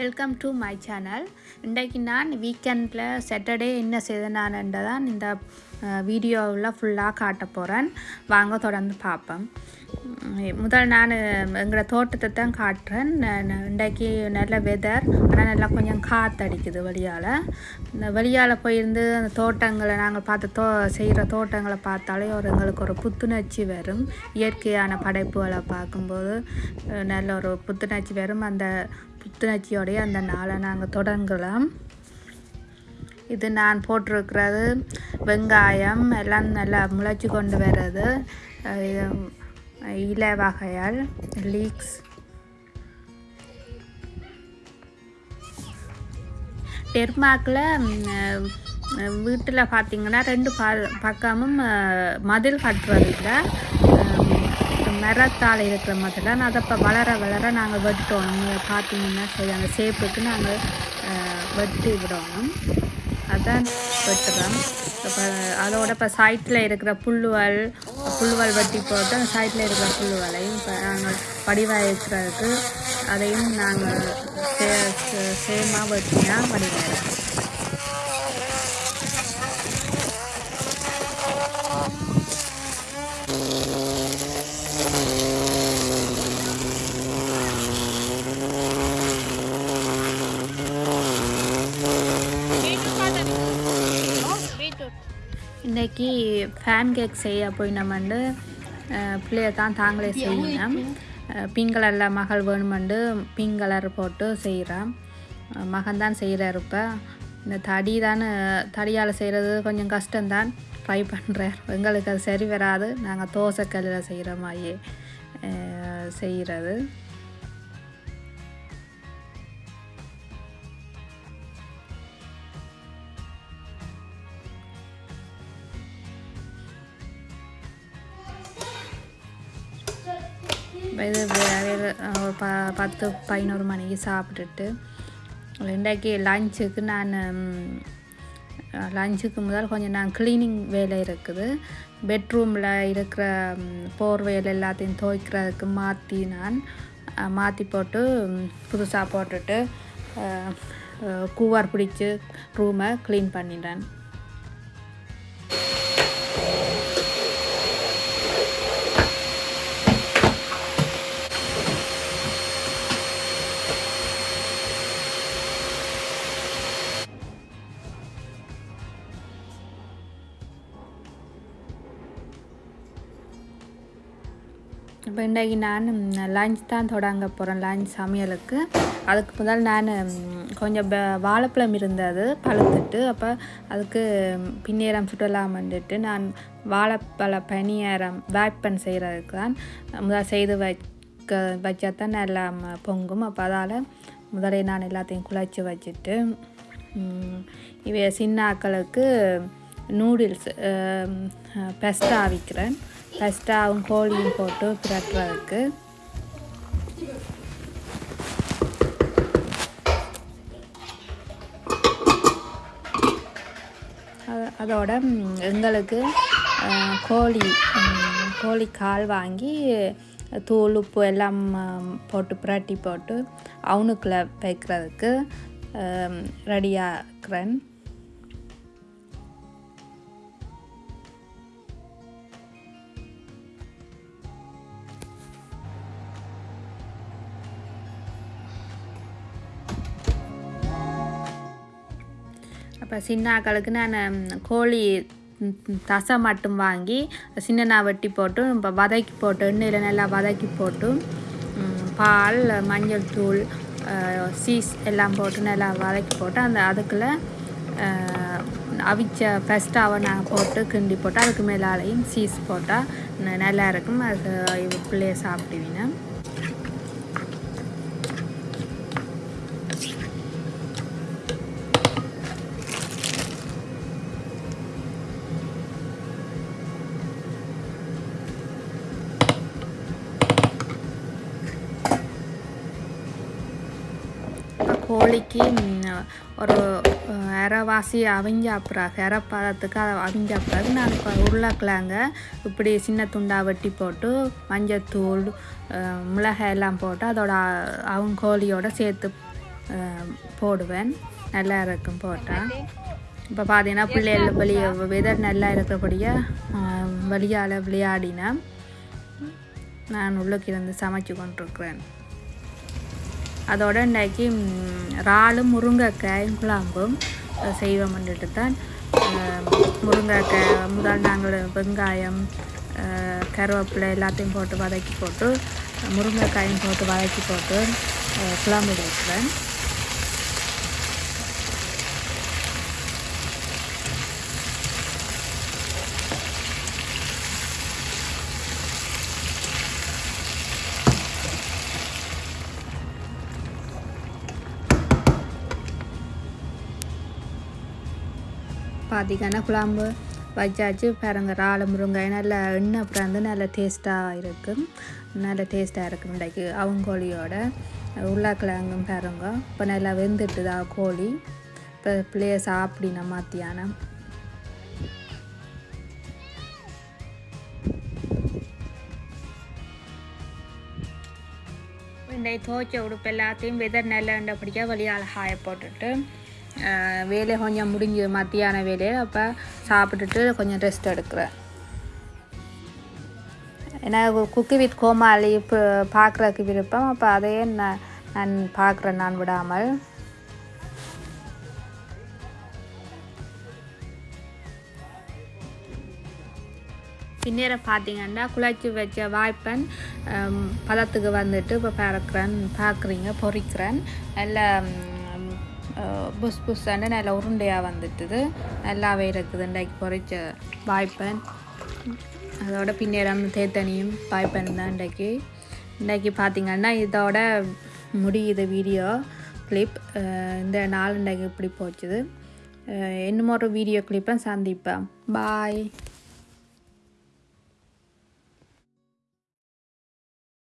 Welcome to my channel இன்றைக்கு நான் வீக்கெண்டில் சாட்டர்டே என்ன செய்தனான்ன்றதான் தான் இந்த வீடியோவில் ஃபுல்லாக காட்ட போகிறேன் வாங்க தொடர்ந்து பார்ப்பேன் முதல் நான் எங்களோட தோட்டத்தை தான் காட்டுறேன். நான் இன்றைக்கு நல்ல வெதர் ஆனால் நல்லா கொஞ்சம் காற்றடிக்குது வெளியால். இந்த வெளியால் போயிருந்து அந்த தோட்டங்களை நாங்கள் பார்த்து தோ செய்கிற தோட்டங்களை பார்த்தாலே ஒரு எங்களுக்கு ஒரு புத்துணர்ச்சி வரும். இயற்கையான படைப்புகளை பார்க்கும்போது நல்ல ஒரு புத்துணர்ச்சி வரும். அந்த புத்துணர்ச்சியோடைய அந்த நாளை நாங்கள் தொடங்கலாம். இது நான் போட்டிருக்கிறது வெங்காயம் எல்லாம் நல்லா முளைச்சி கொண்டு வர்றது. இலை வகையால் லீக்ஸ் டெர்மாக்கில் வீட்டில் பார்த்தீங்கன்னா ரெண்டு ப பக்கமும் மதில் கட்டுறது மரத்தால் இருக்கிற மதில். நான் அதை இப்போ வளர வளர நாங்கள் வெட்டணும் பார்த்தீங்கன்னா சரி அந்த ஷேப்புக்கு நாங்கள் வெட்டி விடணும். அதான் வெட்டுறோம். இப்போ அதோட இப்போ சைட்டில் இருக்கிற புல்லுவல் புல்லுவல் வெட்டி போட்டு அந்த சைட்டில் இருக்கிற புல்லுவலையும் இப்போ நாங்கள் வடிவாயிருக்கிறதுக்கு அதையும் நாங்கள் சே சே- சேமாக வெட்டினா வடிவாயிடும் இன்றைக்கி ஃபேன் கேக் செய்ய போய் நம்ம பிள்ளைய தான் தாங்களே செய்யணும். பிங்க் கலரில் மகள் வேணுமெண்டு பிங்க் கலர் போட்டு செய்கிறான் மகன் தான் செய்கிறார் இப்போ. இந்த தடி தான் தடியால் செய்கிறது கொஞ்சம் கஷ்டம்தான். ட்ரை பண்ணுறேன் எங்களுக்கு அது சரி வராது. நாங்கள் தோசைக்கல்லில் செய்கிற மாதிரி செய்கிறது இது வேறு ஒரு ப பத்து பதினோரு மணிக்கு சாப்பிட்டுட்டு இன்றைக்கு லஞ்சுக்கு நான் லஞ்சுக்கு முதல் கொஞ்சம் நான் க்ளீனிங் வேலை இருக்குது. பெட்ரூமில் இருக்கிற போர்வையில் எல்லாத்தையும் துவைக்கிறதுக்கு மாற்றி நான் மாற்றி போட்டு புதுசாக போட்டுட்டு கூவார் பிடிச்சி ரூமை க்ளீன் பண்ணிட்டேன். இப்போ இன்றைக்கு நான் லஞ்ச் தான் தொடங்க போகிறேன் லஞ்ச் சமையலுக்கு. அதுக்கு முதல் நான் கொஞ்சம் வாழைப்பழம் இருந்தது பழுத்துட்டு அப்போ அதுக்கு பின்னேரம் சுடலாம் வந்துட்டு நான் வாழைப்பழ பனியாரம் வேப்பன் செய்கிறதுக்கு தான் முதல் செய்து வைக்க வச்சா தான் நல்லா ம- பொங்கும். அப்போ அதால் முதலே நான் எல்லாத்தையும் குழச்சி வச்சுட்டு இவை சின்ன சின்னாக்களுக்கு நூடுல்ஸ் பெஸ்டா விற்கிறேன் பெஸ்டாவும் கோழியும் போட்டு பிரட்டுறதுக்கு அதோட எங்களுக்கு கோழி கோழி கால் வாங்கி தூள் உப்பு எல்லாம் போட்டு புரட்டி போட்டு அவனுக்குள்ளே வைக்கிறதுக்கு ரெடியாக்குறேன் அப்போ சின்னாக்களுக்கு நான் கோழி தசை மட்டும் வாங்கி சின்னனா வெட்டி போட்டு இப்போ வதக்கி போட்டு எண்ணெயில் நல்லா வதக்கி போட்டு பால் மஞ்சள் தூள் சீஸ் எல்லாம் போட்டு நல்லா வதக்கி போட்டு அந்த அதுக்குள்ளே அவிச்ச பெஸ்ட்டாவை நான் போட்டு கிண்டி போட்டு அதுக்கு மேலாலையும் சீஸ் போட்டால் நல்லா இருக்கும். அது பிள்ளைய சாப்பிடுவீங்க இப்போ கோழிக்கு ஒரு அஹ், அரைவாசி அவிஞ்ச அப்புறம் அரைப்பதத்துக்கு அதை அவிஞ்ச பிறகு நான் இப்போ உருளைக்கிழங்க இப்படி சின்ன துண்டாக வெட்டி போட்டு மஞ்சத்தூள் மிளகாய் எல்லாம் போட்டு அதோட அவங்க கோழியோட சேர்த்து போடுவேன். நல்லா இருக்கும் போட்டால் இப்போ பார்த்தீங்கன்னா பிள்ளைகள் வெளியே வெதர் நல்லா இருக்கிறபடியாக வெளியால் விளையாடினா நான் உள்ளுக்கு இருந்து சமைச்சு கொண்டிருக்கிறேன். அதோட இன்றைக்கி இறாலும் முருங்கைக்காயும் குழம்பும் செய்வோம் வந்துட்டு தான் முருங்கைக்காய் முதல் நாங்கள் வெங்காயம் கருவேப்பிலை எல்லாத்தையும் போட்டு வதக்கி போட்டு முருங்கைக்காயும் போட்டு வதக்கி போட்டு குழம்பு வைக்கிறேன் பார்த்தீங்கன்னா குழம்பு வச்சாச்சு. பாருங்க இறால் முருங்கை நல்லா எண்ணெய் அப்புறம் வந்து நல்ல டேஸ்ட்டாக இருக்கும் நல்ல டேஸ்ட்டாக இருக்கும் இன்றைக்கு. அவங்கோழியோட உருளைக்கிழங்கும் பாருங்க. இப்போ நல்லா வெந்துட்டுதா கோழி. இப்போ பிள்ளைய சாப்பிடின மத்தியானம். இந்த துவைச்ச உடுப்பு எல்லாத்தையும் வெதர் நல்லண்டபடியாக வெளியால் அழகாய போட்டுட்டு வேலை கொஞ்சம் முடிஞ்சு மத்தியான வேலையை அப்போ சாப்பிட்டுட்டு கொஞ்சம் ரெஸ்ட் எடுக்கிறேன். ஏன்னா குக்கு வித் கோமாளி இப்போ பார்க்குறதுக்கு விருப்பம் அப்போ அதையே நான் நான் பார்க்குறேன் நான் விடாமல். பின்னேற பார்த்தீங்கன்னா குழச்சி வச்ச வாய்ப்பன் பதத்துக்கு வந்துட்டு இப்போ பறக்கிறேன் பார்க்குறீங்க பொறிக்கிறேன். நல்லா புஸ் புஸ்ஸாண்டு நல்லா உருண்டையாக வந்துட்டுது நல்லாவே இருக்குது இன்றைக்கு பொறிச்ச வாய்ப்பன் அதோட பின்னேறம் தேத்தனியும் வாய்ப்பன் தான் இன்றைக்கு இன்றைக்கி பார்த்திங்கன்னா இதோட முடியுது வீடியோ கிளிப் இந்த நாள் இன்றைக்கு இப்படி போச்சுது இன்னும் ஒரு வீடியோ கிளிப்பை சந்திப்பேன் பாய்